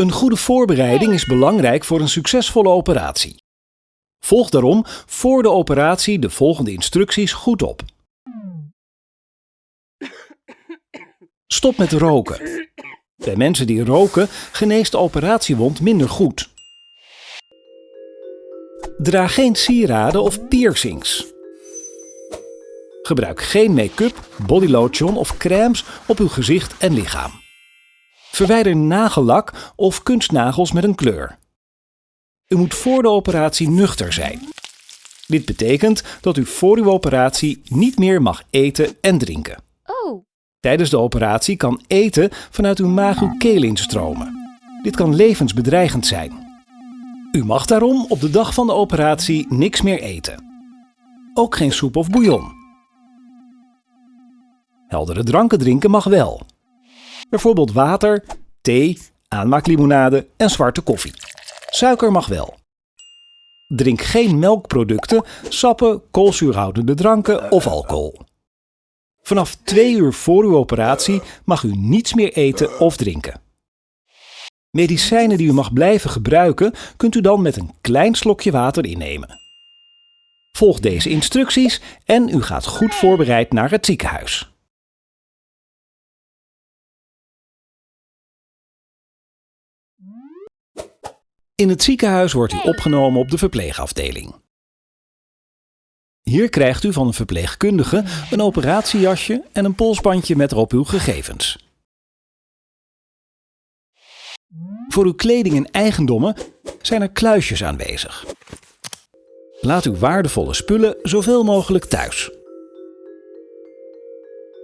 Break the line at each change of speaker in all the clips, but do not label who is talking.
Een goede voorbereiding is belangrijk voor een succesvolle operatie. Volg daarom voor de operatie de volgende instructies goed op. Stop met roken. Bij mensen die roken geneest de operatiewond minder goed. Draag geen sieraden of piercings. Gebruik geen make-up, bodylotion of crèmes op uw gezicht en lichaam. Verwijder nagellak of kunstnagels met een kleur. U moet voor de operatie nuchter zijn. Dit betekent dat u voor uw operatie niet meer mag eten en drinken.
Oh,
Tijdens de operatie kan eten vanuit uw maag uw keel instromen. Dit kan levensbedreigend zijn. U mag daarom op de dag van de operatie niks meer eten. Ook geen soep of bouillon. Heldere dranken drinken mag wel. Bijvoorbeeld water, thee, aanmaaklimonade en zwarte koffie. Suiker mag wel. Drink geen melkproducten, sappen, koolzuurhoudende dranken of alcohol. Vanaf twee uur voor uw operatie mag u niets meer eten of drinken. Medicijnen die u mag blijven gebruiken, kunt u dan met een klein slokje water innemen. Volg deze instructies en u gaat goed voorbereid naar het ziekenhuis. In het ziekenhuis wordt u opgenomen op de verpleegafdeling. Hier krijgt u van een verpleegkundige een operatiejasje en een polsbandje met erop uw gegevens. Voor uw kleding en eigendommen zijn er kluisjes aanwezig. Laat uw waardevolle spullen zoveel mogelijk thuis.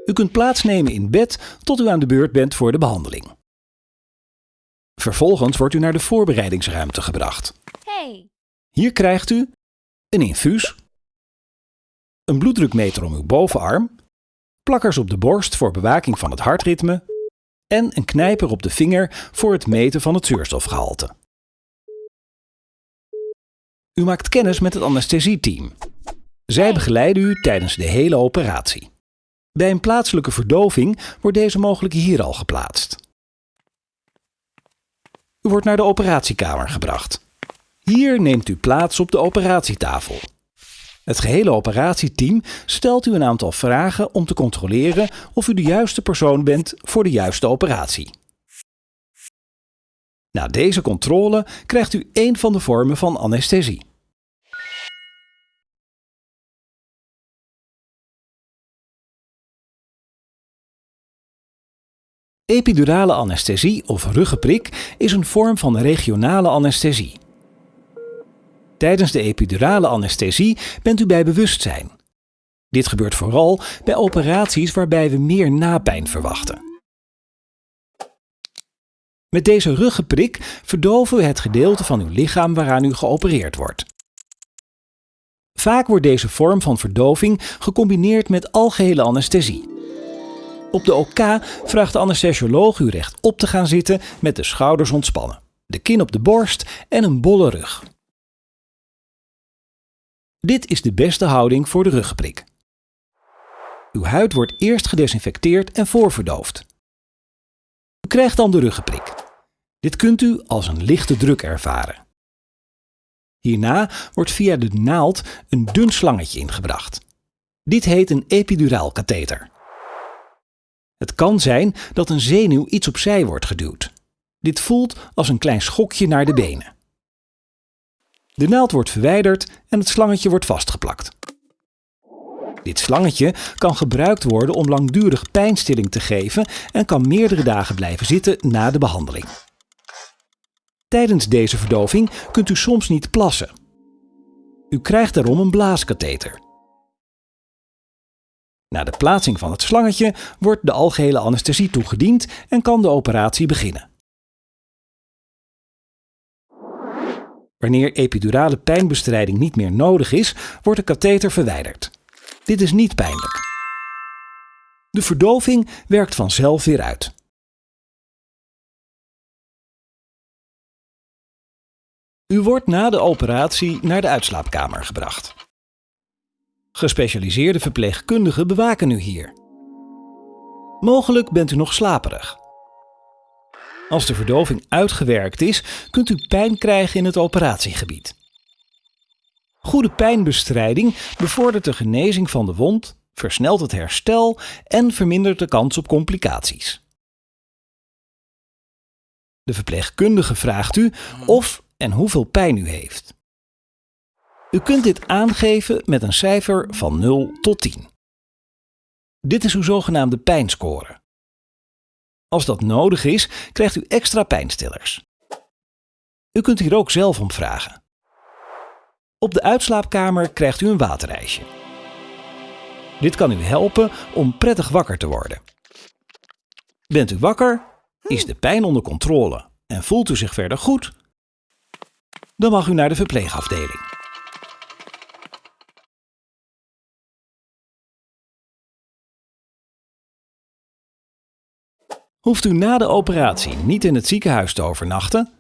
U kunt plaatsnemen in bed tot u aan de beurt bent voor de behandeling. Vervolgens wordt u naar de voorbereidingsruimte gebracht.
hey.
Hier krijgt u een infuus, een bloeddrukmeter om uw bovenarm, plakkers op de borst voor bewaking van het hartritme en een knijper op de vinger voor het meten van het zuurstofgehalte. U maakt kennis met het anesthesieteam. Zij begeleiden u tijdens de hele operatie. Bij een plaatselijke verdoving wordt deze mogelijk hier al geplaatst. U wordt naar de operatiekamer gebracht. Hier neemt u plaats op de operatietafel. Het gehele operatieteam stelt u een aantal vragen om te controleren of u de juiste persoon bent voor de juiste operatie. Na deze controle krijgt u één van de vormen van anesthesie. Epidurale anesthesie of ruggenprik is een vorm van regionale anesthesie. Tijdens de epidurale anesthesie bent u bij bewustzijn. Dit gebeurt vooral bij operaties waarbij we meer napijn verwachten. Met deze ruggenprik verdoven we het gedeelte van uw lichaam waaraan u geopereerd wordt. Vaak wordt deze vorm van verdoving gecombineerd met algehele anesthesie. Op de OK vraagt de anesthesioloog u rechtop te gaan zitten met de schouders ontspannen, de kin op de borst en een bolle rug. Dit is de beste houding voor de ruggenprik. Uw huid wordt eerst gedesinfecteerd en voorverdoofd. U krijgt dan de ruggenprik. Dit kunt u als een lichte druk ervaren. Hierna wordt via de naald een dun slangetje ingebracht. Dit heet een epiduraal katheter. Het kan zijn dat een zenuw iets opzij wordt geduwd. Dit voelt als een klein schokje naar de benen. De naald wordt verwijderd en het slangetje wordt vastgeplakt. Dit slangetje kan gebruikt worden om langdurig pijnstilling te geven en kan meerdere dagen blijven zitten na de behandeling. Tijdens deze verdoving kunt u soms niet plassen. U krijgt daarom een blaaskatheter. Na de plaatsing van het slangetje wordt de algehele anesthesie toegediend en kan de operatie beginnen. Wanneer epidurale pijnbestrijding niet meer nodig is, wordt de katheter verwijderd. Dit is niet pijnlijk. De verdoving werkt vanzelf weer uit. U wordt na de operatie naar de uitslaapkamer gebracht. Gespecialiseerde verpleegkundigen bewaken u hier. Mogelijk bent u nog slaperig. Als de verdoving uitgewerkt is, kunt u pijn krijgen in het operatiegebied. Goede pijnbestrijding bevordert de genezing van de wond, versnelt het herstel en vermindert de kans op complicaties. De verpleegkundige vraagt u of en hoeveel pijn u heeft. U kunt dit aangeven met een cijfer van 0 tot 10. Dit is uw zogenaamde pijnscore. Als dat nodig is, krijgt u extra pijnstillers. U kunt hier ook zelf om vragen. Op de uitslaapkamer krijgt u een waterijsje. Dit kan u helpen om prettig wakker te worden. Bent u wakker? Is de pijn onder controle en voelt u zich verder goed? Dan mag u naar de verpleegafdeling. Hoeft u na de operatie niet in het ziekenhuis te overnachten?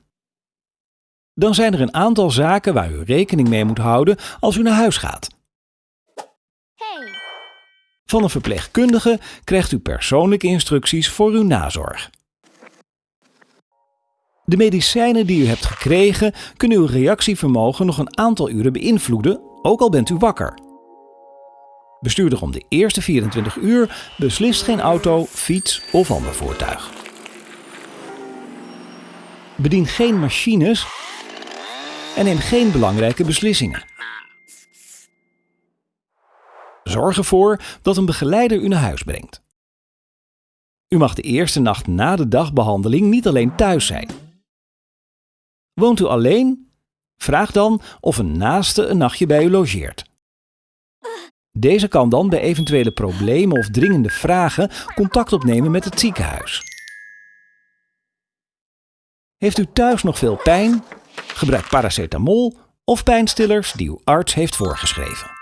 Dan zijn er een aantal zaken waar u rekening mee moet houden als u naar huis gaat. Van een verpleegkundige krijgt u persoonlijke instructies voor uw nazorg. De medicijnen die u hebt gekregen kunnen uw reactievermogen nog een aantal uren beïnvloeden, ook al bent u wakker. Bestuurder om de eerste 24 uur beslist geen auto, fiets of ander voertuig. Bedien geen machines en neem geen belangrijke beslissingen. Zorg ervoor dat een begeleider u naar huis brengt. U mag de eerste nacht na de dagbehandeling niet alleen thuis zijn. Woont u alleen? Vraag dan of een naaste een nachtje bij u logeert. Deze kan dan bij eventuele problemen of dringende vragen contact opnemen met het ziekenhuis. Heeft u thuis nog veel pijn? Gebruik paracetamol of pijnstillers die uw arts heeft voorgeschreven.